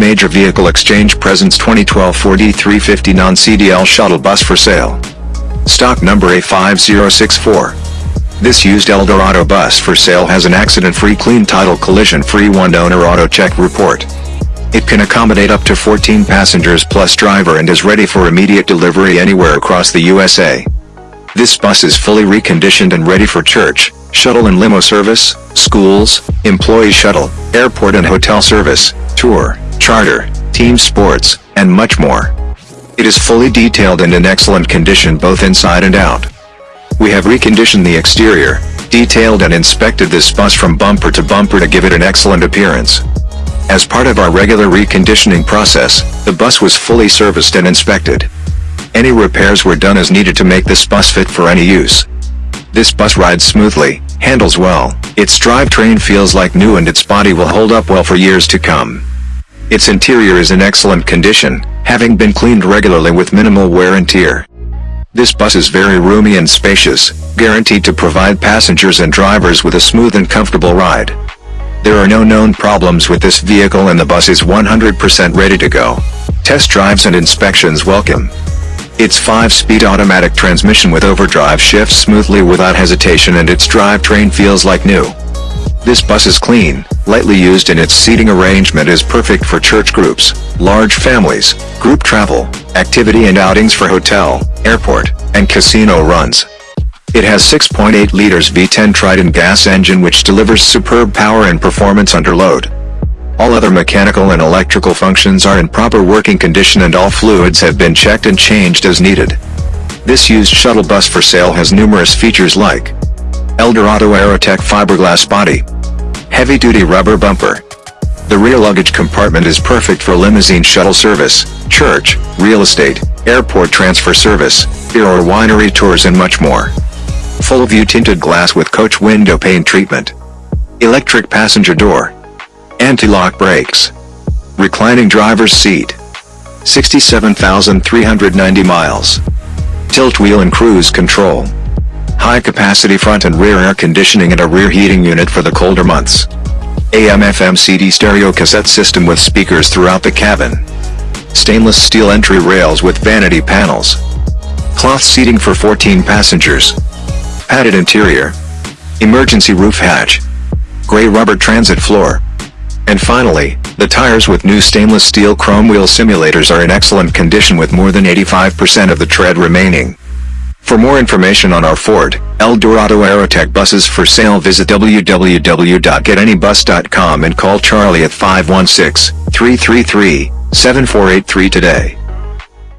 Major Vehicle Exchange presents 2012 Ford E350 non-CDL shuttle bus for sale. Stock number A5064. This used Eldorado bus for sale has an accident-free clean title collision-free one-owner auto check report. It can accommodate up to 14 passengers plus driver and is ready for immediate delivery anywhere across the USA. This bus is fully reconditioned and ready for church, shuttle and limo service, schools, employee shuttle, airport and hotel service, tour, charter, team sports, and much more. It is fully detailed and in excellent condition both inside and out. We have reconditioned the exterior, detailed and inspected this bus from bumper to bumper to give it an excellent appearance. As part of our regular reconditioning process, the bus was fully serviced and inspected. Any repairs were done as needed to make this bus fit for any use. This bus rides smoothly, handles well, its drivetrain feels like new and its body will hold up well for years to come. Its interior is in excellent condition, having been cleaned regularly with minimal wear and tear. This bus is very roomy and spacious, guaranteed to provide passengers and drivers with a smooth and comfortable ride. There are no known problems with this vehicle and the bus is 100% ready to go. Test drives and inspections welcome. Its 5-speed automatic transmission with overdrive shifts smoothly without hesitation and its drivetrain feels like new. This bus is clean, lightly used and its seating arrangement is perfect for church groups, large families, group travel, activity and outings for hotel, airport, and casino runs. It has 6.8 liters V10 Triton gas engine which delivers superb power and performance under load. All other mechanical and electrical functions are in proper working condition and all fluids have been checked and changed as needed. This used shuttle bus for sale has numerous features like Eldorado Aerotech fiberglass body, heavy-duty rubber bumper. The rear luggage compartment is perfect for limousine shuttle service, church, real estate, airport transfer service, beer or winery tours and much more. Full view tinted glass with coach window pane treatment. Electric passenger door. Anti-lock brakes. Reclining driver's seat. 67,390 miles. Tilt wheel and cruise control. High capacity front and rear air conditioning and a rear heating unit for the colder months. AM FM CD stereo cassette system with speakers throughout the cabin. Stainless steel entry rails with vanity panels. Cloth seating for 14 passengers. Padded interior. Emergency roof hatch. Gray rubber transit floor. And finally, the tires with new stainless steel chrome wheel simulators are in excellent condition with more than 85% of the tread remaining. For more information on our Ford, Eldorado Aerotech buses for sale visit www.getanybus.com and call Charlie at 516-333-7483 today.